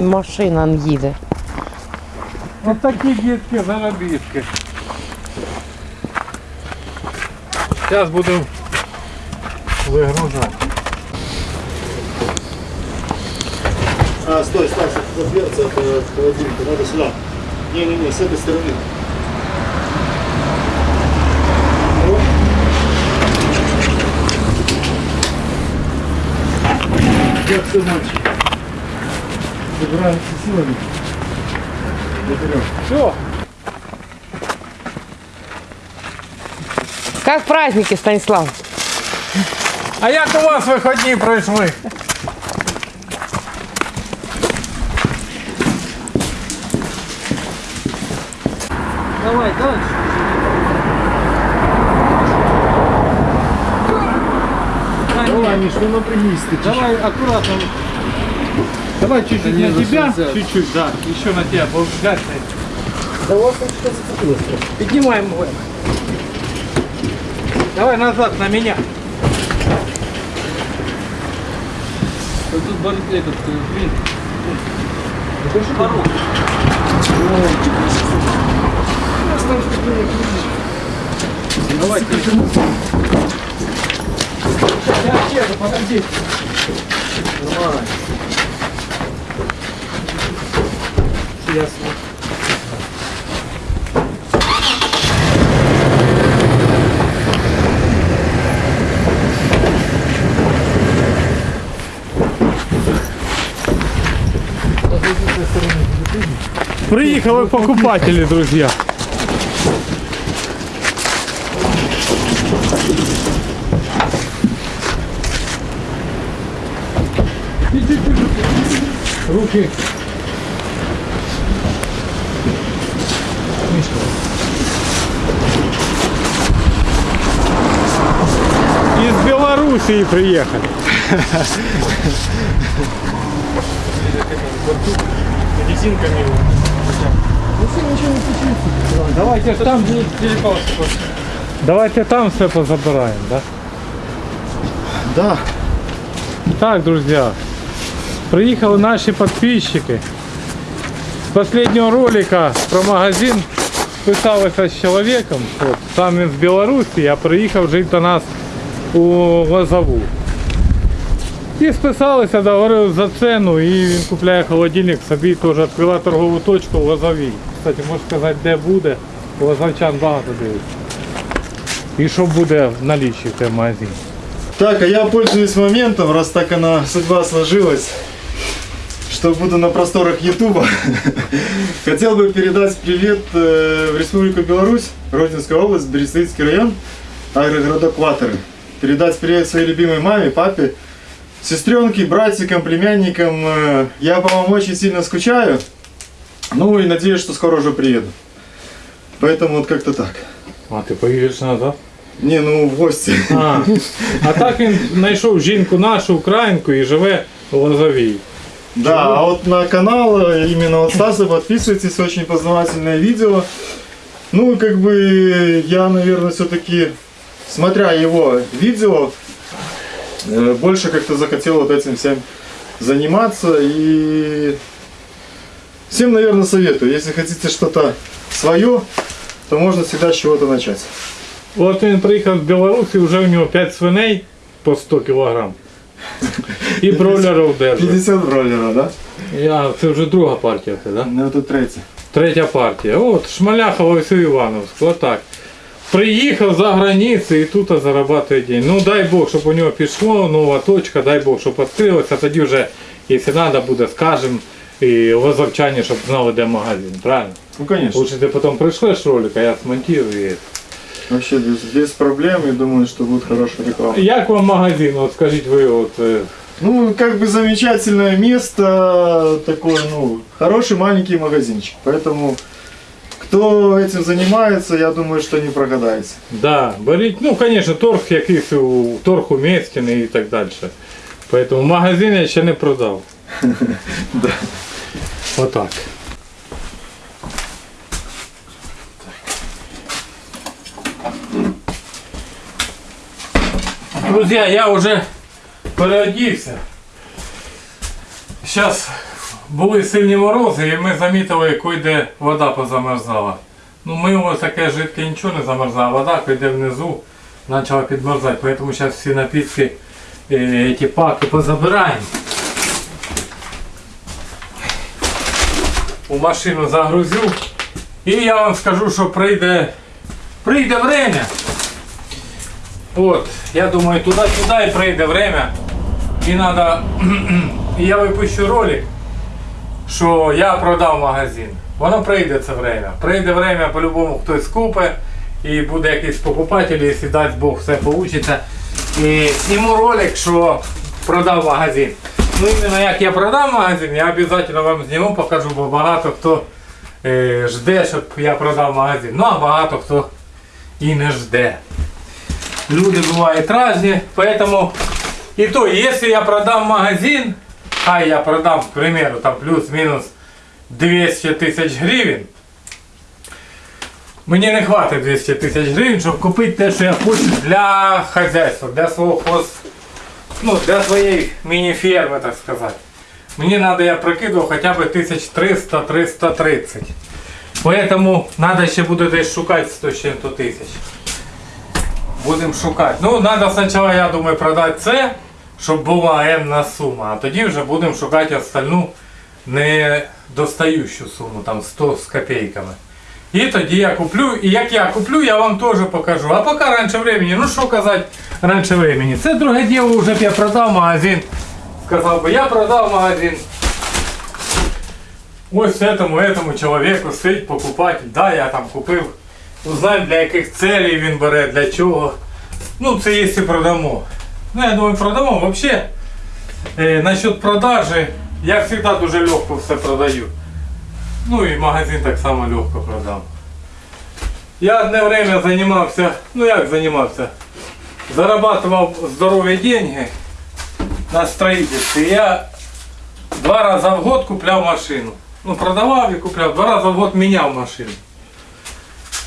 машина їде. Ось такі дітки заробітки. Зараз будемо вигружати. А, стой, стой, это дверца от э, холодильника, надо сюда. Не-не-не, с этой стороны. Как все, мальчик? Собираемся силами. Заберем. Все. Як праздники, Станіслав? А як у вас виходні пройшли? Давай, дальше. Давай, Миш, ну напрягись ты. Давай аккуратно. Давай чуть-чуть на тебя. Чуть-чуть, да. Еще на тебя. Вот взять. Да там что зацепилось? Поднимаем его. Давай назад на меня. Вот тут бар- этот, э, блин. Порог. Давай, ты. Подожди. Нормально. Ясно. Приехали покупатели, друзья. Руки. Белоруссии приехали. Резинками. Давайте там Давайте там все позабираем, да? Да. Так, друзья, приехали наши подписчики. С последнего ролика про магазин списалися з чоловіком, от, сам він з Білорусі, а приїхав жити до нас у Лозову. І списалися, договорили за ціну і він купляє холодильник собі теж відкрила торгову точку в Лозовій. Кстати, можу сказати, де буде, лозовчан багато дивиться. І що буде в налічі в цьому магазині. Так, а я пользуюсь моментом, раз так она судьба сложилась, что буду на просторах Ютуба. Хотел бы передать привет э, в Республику Беларусь, Родинская область, Берестейский район, агрогородок Ватеры. Передать привет своей любимой маме, папе, сестренке, братикам, племянникам. Э, Я по вам очень сильно скучаю. Ну и надеюсь, что скоро уже приеду. Поэтому вот как-то так. А ти поїдеш назад? Не, ну в гости. А, а так він знайшов жінку нашу, українку і живе в Лозовій. Да, а вот на канал э, именно вот Стаса подписывайтесь, очень познавательное видео. Ну, как бы я, наверное, все-таки, смотря его видео, э, больше как-то захотел вот этим всем заниматься. И всем, наверное, советую, если хотите что-то свое, то можно всегда с чего-то начать. От він приїхав з Білорусі, вже у нього 5 свиней по 100 кілограм. І бройлерів держить. 50 бролера, да? Я, це вже друга партія, це, да? Ну, это третья. Третя партія. От, Шмаляхова і Івановськ. Отак. Приїхав за границю і тут зарабатує день. Ну дай Бог, щоб у нього пішло, нова точка, дай Бог, щоб відкрилося, тоді вже, якщо треба буде, скажемо, і лозовчані, щоб знали, де магазин, правильно? Ну, конечно. Лучше ти потім пришлеш ролик, а я смонтую і... Вообще без, без проблем, и думаю, что будет хорошая реклама. Як вам магазин? От скажіть ви, от, е, Ну, как бы замечательное место, такой, ну, хороший маленький магазинчик. Поэтому, кто этим занимается, я думаю, что не прогадаете. да, беріть, ну, звісно, торг якийсь, у- торг уместний і так далі. Поэтому магазин я ще не продав. Отак. Друзья, я уже переодівся. Сейчас були сильні морози і ми замітили, куди вода позамерзала. Ну ми ось таке жидке нічого не замерзала, вода куди внизу почала підмерзати. Тому зараз всі напитки, е, ті паки позабираємо. У машину загрузю. І я вам скажу, що прийде, прийде время. От, я думаю, туди-сюди і прийде время. І надо, і я випущу ролик, що я продав магазин. Воно прийде це время. Прийде время, по-любому хтось купить і буде якийсь покупатель, якщо дасть Бог все вийде. І зніму ролик, що продав магазин. Ну іменно як я продав магазин, я обов'язково вам зніму, покажу, бо багато хто е, жде, щоб я продав магазин. Ну а багато хто і не жде. Люди бывают разные, поэтому и то, если я продам магазин, а я продам, к примеру, там плюс-минус 200 тисяч гривень, мені не хватить 200 тисяч гривень, щоб купити те, що я хочу для хазяйства, для свого хоз... ну, для своєї міні-ферми, так сказати. Мені треба, я прикидував, хоча б 1300-330. Поэтому треба ще буде десь шукати 100 з чим-то тисяч. Будемо шукати. Ну, треба спочатку, я думаю, продати це, щоб була енна сума, а тоді вже будемо шукати остальну недостаючу суму, там 100 з копійками. І тоді я куплю, і як я куплю, я вам теж покажу. А поки раніше времени, ну що казати раніше времени. Це друге діло, вже б я продав магазин. Сказав би, я продав магазин. Ось этому, этому чоловіку стоїть покупатель. Да, я там купив. Узнаємо для яких целей він бере, для чого. Ну, це якщо продамо. Ну, я думаю, продамо. Вообще, е, насчет продажі, я завжди дуже легко все продаю. Ну і магазин так само легко продам. Я одне время займався, ну як займався? Зарабатывал здорові деньги на строительстве. Я два рази в год купляв машину. Ну, продавав і купляв, два рази в год міняв машину.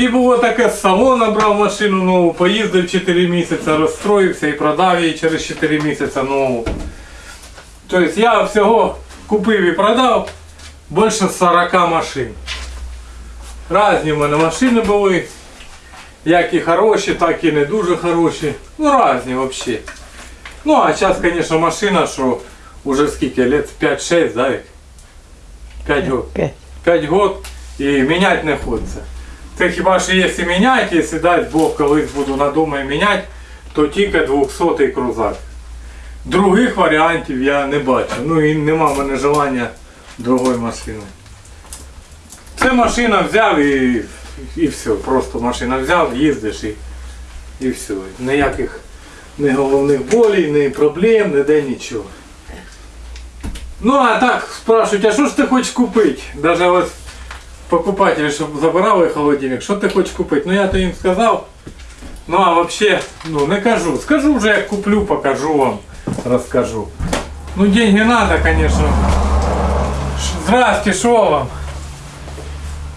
І було таке з салона брав машину нову, поїздив 4 місяці, розстроївся і продав її через 4 місяці нову. Тобто я всього купив і продав більше 40 машин. Разні в мене машини були. Як і хороші, так і не дуже хороші. Ну різні взагалі. Ну а зараз, звісно, машина, що вже скільки лет 5-6, да? 5 років. 5 год і міняти не хочеться. Це хіба що якщо міняти, якщо дасть Бог колись буду надумаю міняти, то тільки 200-й крузак. Других варіантів я не бачу. Ну і нема в мене желання другої машини. Це машина взяв і, і все. Просто машина взяв, їздиш і, і все. Ніяких ні головних болей, ні проблем, ніде нічого. Ну а так спрашивают, а що ж ти хочеш купити? Даже ось покупателі, щоб забирали холодильник, що ти хочеш купити? Ну я то їм сказав. Ну а вообще, ну не кажу. Скажу вже, як куплю, покажу вам, розкажу. Ну деньги надо, конечно. Здрасте, що вам?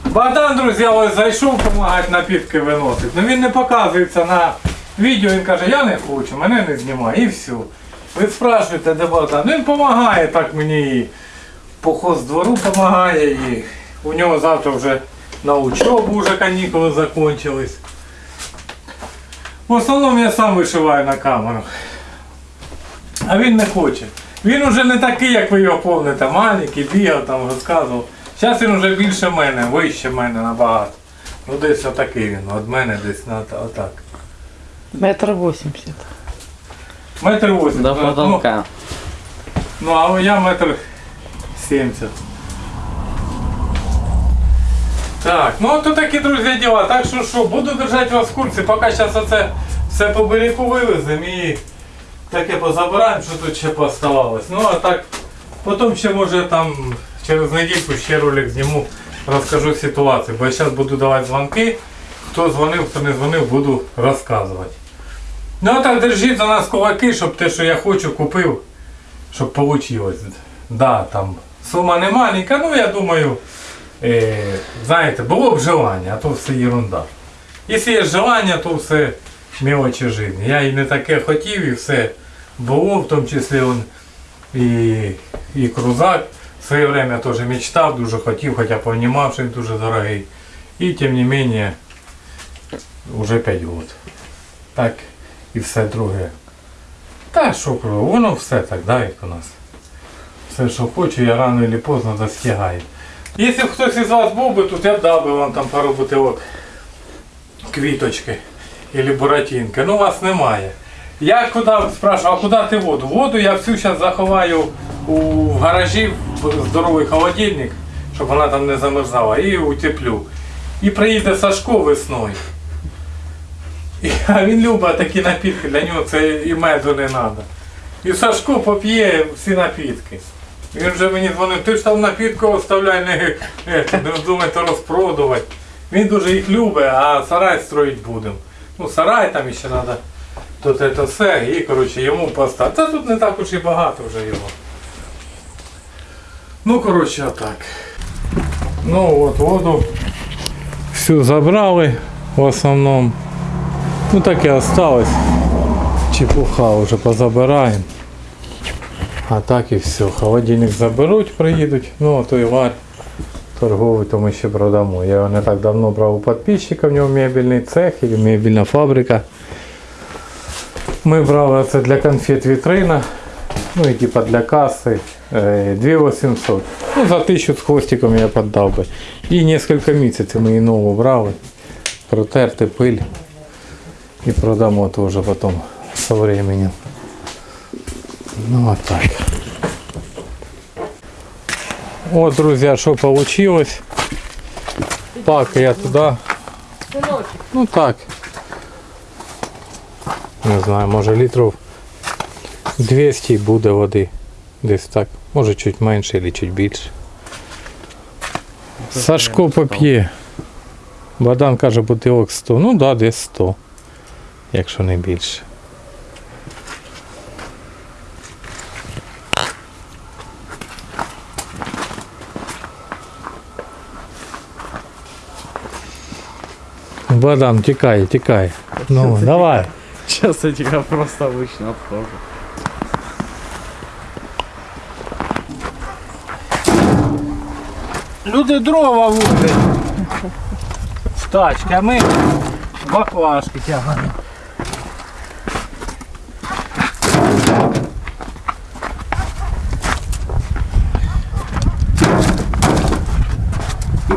Богдан, друзі, ось зайшов допомагати напітки виносити. Ну він не показується на відео, він каже, я не хочу, мене не знімає і все. Ви спрашуєте, де Богдан? Ну, Він допомагає так мені і по хоздвору допомагає, і у нього завтра вже на учебу вже канікули закончились. В основному я сам вишиваю на камеру. А він не хоче. Він уже не такий, як ви його помните, маленький, бігав там, розказував. Зараз він вже більше мене, вище мене набагато. Ну десь отакий він, від мене десь на отак. Метр восемьдесят. Метр восемь. До Ну. Ну, а я метр сімдесят. Так, ну то такі, друзі, діла. Так що що, буду держати вас в курсі, поки зараз оце все по берегу вивеземо і таке позабираємо, що тут ще поставалось. Ну а так, потім ще може там через недільку ще ролик зніму, розкажу ситуацію. Бо я зараз буду давати дзвонки. Хто дзвонив, хто не дзвонив, буду розказувати. Ну а так держіть за нас кулаки, щоб те, що я хочу, купив, щоб вийшло. Да, там сума не маленька, ну я думаю, знаєте, було б желання, а то все ерунда. Якщо є желання, то все мелочі життя. Я і не таке хотів, і все було, в тому числі он, і, і крузак В своє время теж мечтав, дуже хотів, хоча понімав, що він дуже дорогий. І тим не менше, вже 5 років. Так і все друге. Та що, воно все так, да, як у нас. Все, що хочу, я рано чи поздно достигаю. Якщо б хтось із вас був би тут, я б дав би вам там пару бутилок квіточки або буратинки. Ну вас немає. Я куди спрашиваю, а куди ти воду? Воду я всю зараз заховаю у гаражі в здоровий холодильник, щоб вона там не замерзала, і утеплю. І приїде Сашко весною. І, а він любить такі напітки, для нього це і меду не треба. І Сашко поп'є всі напітки. Він вже мені дзвонив, ти ж там напітку оставляй, не, не, не вздумайте розпродувати. Він дуже їх любить, а сарай строїть будемо. Ну, сарай там ще треба. Тут це все, і коротше йому поставити. Та тут не так уж і багато вже його. Ну, коротше, отак. Ну от воду всю забрали в основному. Ну так і осталось. Чепуха вже позабираємо. А так і все. Холодильник заберуть, приїдуть. Ну, а то і варь торговий, то ми ще продамо. Я не так давно брав у підписчика, в нього мебельний цех і мебельна фабрика. Ми брали це для конфет вітрина. Ну і типа для каси. е, 2800. Ну, за 1000 з хвостиком я поддав би. І несколько місяців ми її нову брали. Протерти пиль. І продамо теж потім со временем. Ну вот так. Вот, друзья, что получилось. Пак я туда. Ну так. Не знаю, може літрів 200 буде води. Десь так. Може чуть менше або чуть більше. Сашко поп'є. Бадан каже бутилок 100. Ну так, да, десь 100. Якщо не більше. Бадан, тікай, тікай. Ну, давай. Сейчас я тебя просто обычно обхожу. Люди дрова вудять в тачки, а ми баклажки тягаємо.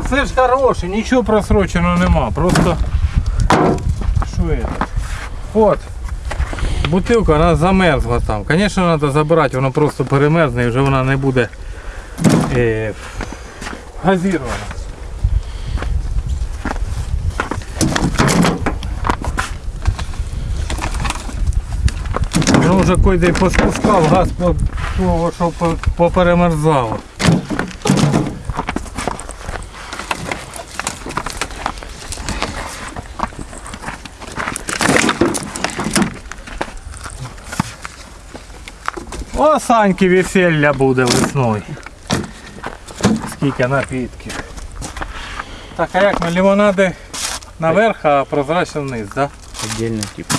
Все ж хороше, нічого просроченого нема. Просто що це? От. Бутилка вона замерзла там. Звісно, треба забирати, вона просто перемерзне і вже вона не буде е, газірована. Воно вже койде поспускав газ по того, що по- поперемерзало. О, Саньки весілля буде весною. Скільки напітків. Так, а як ми лимонади наверх, а прозрачно вниз, так? Да? Отдельно типа.